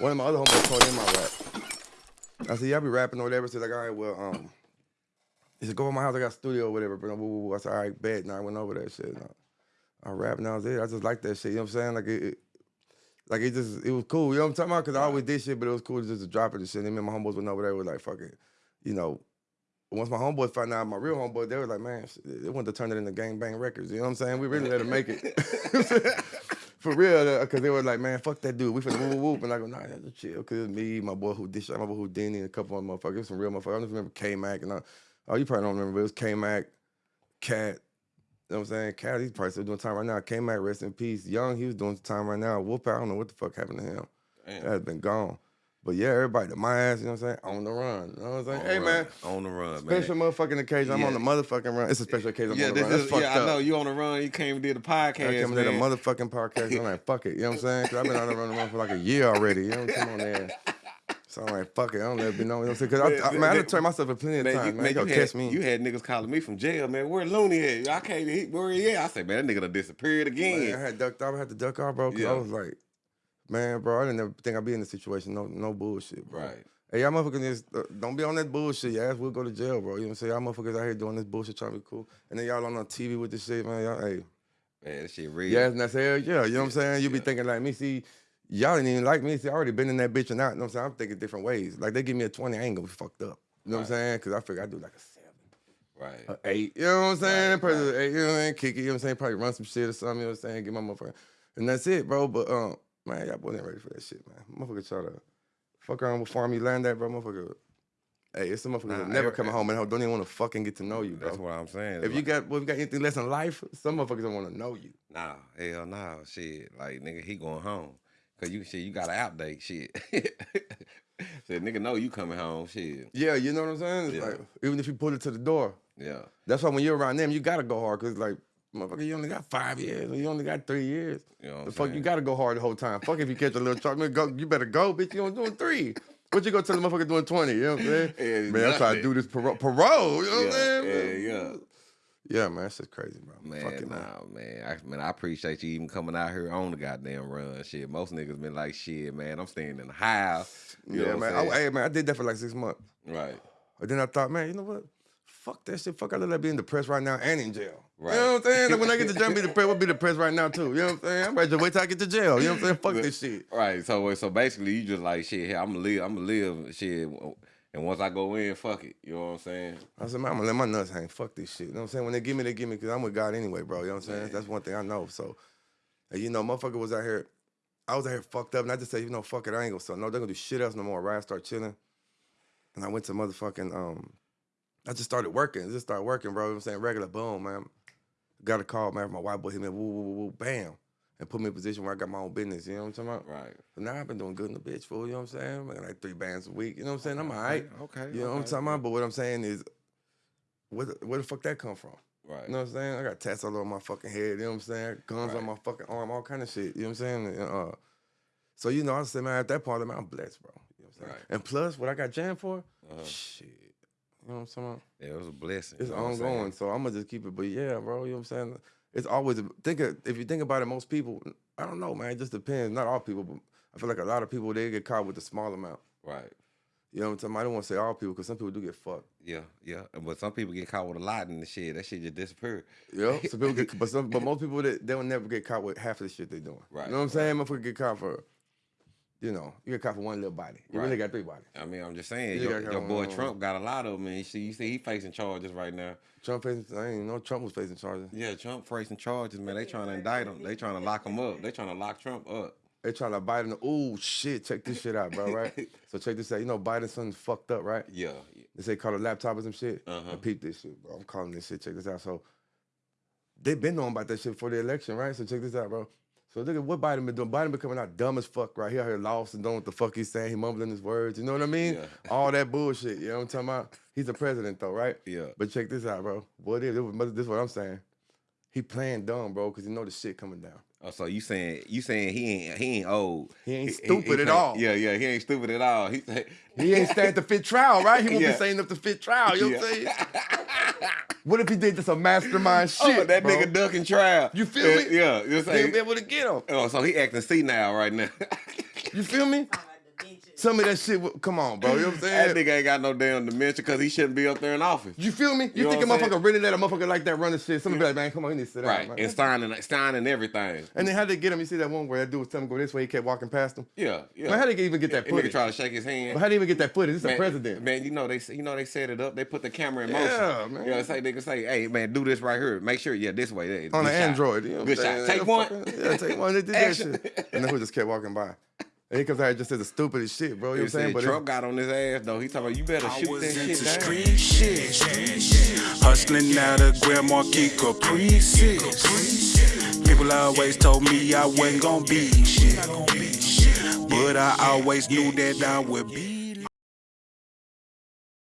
One of my other homeboys told him I rap. I said, I be rapping or whatever. So like, all right, well, um, he said, go over my house, I got a studio or whatever. But woo. I said, all right, bet. And I went over that shit. And I, I rap and I was there. I just like that shit. You know what I'm saying? Like it, it like it just it was cool. You know what I'm talking about? Cause I always did shit, but it was cool just to drop it and shit. And me and my homeboys went over there was like, fuck it. You know, once my homeboys found out my real homeboy, they were like, man, they wanted to turn it into gang bang records. You know what I'm saying? We really let it make it. For real, because they were like, man, fuck that dude. We finna whoop whoop. And I go, nah, that's chill. Because me, my boy who did shit, my boy Houdini, and a couple of motherfuckers. It was some real motherfuckers. I just remember K Mac and I, oh, you probably don't remember, but it was K Mac, Cat. You know what I'm saying? Cat, he's probably still doing time right now. K Mac, rest in peace. Young, he was doing time right now. Whoop, I don't know what the fuck happened to him. Damn. That has been gone. But yeah, everybody, the my ass, you know what I'm saying? On the run. You know what I'm saying? On hey, the man. On the run, Special man. motherfucking occasion. I'm on the motherfucking run. It's a special occasion. I'm Yeah, on the this run. Is, fucked yeah, I up. know you on the run. You came and did a podcast. I came to the man. motherfucking podcast. I'm like, fuck it. You know what I'm saying? Because I've been on the run, run for like a year already. You know what I'm saying? there. So I'm like, fuck it. I don't let it be known. You know what I'm saying? Because I, I, man, I done turned myself in plenty of Man, times. you, Man, man, Yo, you, catch me. you had niggas calling me from jail, man. Where Looney at? I can't he, where he at? I said, man, that nigga done disappeared again. I had ducked off. I had to duck off, bro. Because I was like, man, bro, I didn't ever think I'd be in this situation. No, no bullshit, bro. Right. Hey, y'all motherfuckers just uh, don't be on that bullshit. Your ass will go to jail, bro. You know what I'm saying? Y'all motherfuckers out here doing this bullshit trying to be cool. And then y'all on the TV with this shit, man. Y'all, hey, Man, that shit real. yeah, and that's hell yeah. You know what I'm saying? You be thinking like me, see, y'all didn't even like me. See, I already been in that bitch and out. You know what I'm saying? I'm thinking different ways. Like they give me a 20, I ain't gonna be fucked up. You know what I'm saying? Because I figure I do like a seven. Right. a eight. You know what I'm saying? Right, Probably right. eight, you know what I'm saying? Kick it, you know what I'm saying? Probably run some shit or something, you know what I'm saying? Get my motherfucker. And that's it, bro. But um, man, y'all boys ain't ready for that shit, man. Motherfucker try to fuck around with farm you land that, bro. Motherfucker. Hey, it's some motherfuckers Nah, that never coming home and don't even want to fucking get to know you, bro. That's what I'm saying. if you got well, if you got anything less in life, some motherfuckers don't want to know you. Nah, hell nah, shit. Like nigga, he going home. Cause you shit, you gotta update shit. Said nigga know you coming home, shit. Yeah, you know what I'm saying? Yeah. like even if you pull it to the door. Yeah. That's why when you're around them, you gotta go hard because like motherfucker, you only got five years you only got three years. You know The fuck, saying? you gotta go hard the whole time. Fuck if you catch a little truck, man, go, you better go, bitch. You only doing three. What you gonna tell the motherfucker doing 20? You know what I'm saying? Yeah, man, I'm trying to do this parole. Parole, you know what I'm Yeah, saying? yeah, yeah. Yeah, man, that's just crazy, bro. Man, Fuck it, nah, man. man. I, man, I appreciate you even coming out here on the goddamn run. Shit, most niggas been like, shit, man, I'm staying in the house. You Yeah, know what man. I'm saying? hey, man, I did that for like six months. right. But then I thought, man, you know what? Fuck that shit. Fuck, I look like being depressed right now and in jail. Right. You know what I'm saying? Like when I get to jail, be depressed. We'll be depressed right now too. You know what I'm saying? I'm ready to wait till I get to jail. You know what I'm saying? Fuck this shit. Right. So so basically you just like shit, I'm gonna live, I'm gonna live shit and once I go in, fuck it. You know what I'm saying? I said, man, I'm gonna let my nuts hang. Fuck this shit. You know what I'm saying? When they give me, they give me because I'm with God anyway, bro. You know what I'm saying? Man. That's one thing I know. So, and you know, motherfucker was out here. I was out here fucked up, and I just said, you know, fuck it, I ain't gonna. So no, they're gonna do shit else no more. Right? I start chilling, and I went to motherfucking. Um, I just started working. Just started working, bro. You know what I'm saying regular, boom, man. Got a call, man. from My white boy hit me, woo, woo, woo, woo, bam, and put me in a position where I got my own business. You know what I'm talking about? Right. So now I've been doing good in the bitch, fool. You know what I'm saying? Making like three bands a week. You know what I'm saying? I'm all right. Okay. You know what I'm talking about? But what I'm saying is, where the, where the fuck that come from? Right. You know what I'm saying? I got tats all over my fucking head. You know what I'm saying? Guns Right. on my fucking arm, all kind of shit. You know what I'm saying? And, Uh, so you know, I said, man, at that point, man, I'm blessed, bro. You know what I'm saying? Right. And plus, what I got jammed for, Uh-huh. shit. You know what I'm saying? Yeah, it was a blessing. It's you know saying? ongoing, so I'm gonna just keep it. But yeah, bro, you know what I'm saying? It's always a, think of, if you think about it, most people, I don't know, man. It just depends. Not all people, but I feel like a lot of people they get caught with a small amount. Right. You know what I'm talking about? I don't want to say all people because some people do get fucked. Yeah, yeah. But some people get caught with a lot in the shit. That shit just disappear. Yeah, some people get, but some, but most people that they will never get caught with half of the shit they're doing. Right, You know what I'm saying? Motherfucker get caught for, you know, you get caught for one little body. You really got three bodies. I mean, I'm just saying, You your, your boy um, Trump got a lot of them, and you see, you see, he facing charges right now. Trump facing, I ain't know Trump was facing charges. Yeah, Trump facing charges, man. They trying to indict him. They trying to lock him up. They trying to lock Trump up. They trying to Biden. Oh shit! Check this shit out, bro. Right? so check this out. You know Biden's son fucked up, right? Yeah, They say call a laptop or some shit. Uh-huh. And peep this shit, bro. I'm calling this shit. Check this out. So they've been knowing about that shit for the election, right? So check this out, bro. So look at what Biden been doing. Biden been coming out dumb as fuck, right? He out here lost and don't know what the fuck he's saying. He mumbling his words. You know what I mean? Yeah. All that bullshit. You know what I'm talking about? He's a president though, right? yeah. But check this out, bro. What it is? This is what I'm saying. He playing dumb, bro, because he know the shit coming down. Oh, so you saying you saying he ain't he ain't old? He ain't stupid at can't- all. Yeah, yeah, he ain't stupid at all. He He ain't staying the fit trial, right? He won't Yeah. be saying enough to fit trial. You know what I'm saying? What if he did just a mastermind shit? oh, that bro? nigga ducking trial. You feel me? Yeah, you They saying? he be able to get him. Oh, so he acting C now right now. You feel me? some of that shit. Come on, bro. You know what I'm saying? That nigga ain't got no damn dementia because he shouldn't be up there in office. You feel me? You, You know think a motherfucker really let a motherfucker like that running shit? Somebody be like, man, come on, you need to sit down, Right. And signing, signing everything. And then how they get him? You see that one where that dude was telling him go this way, he kept walking past him. Yeah, yeah. Man, how they even get that And nigga try to shake his hand. But how they even get that footage? This is man, a president. Man, you know they you know they set it up. They put the camera in motion. Yeah, man. You know, say they can say, "Hey, man, do this right here. Make sure, yeah, this way." There, on an shot. Android. You know Good shot. Take Yeah, one. Yeah, take one. They did that shit. And then who just kept walking by. And he comes out here just says the stupidest shit, bro. You know what I'm saying? see, But Trump got on his ass though. He talking about you better I shoot was that into shit down. street shit. Hustling out of Grand Marquis Caprices. People always told me I wasn't gonna be shit. But I always knew that I would be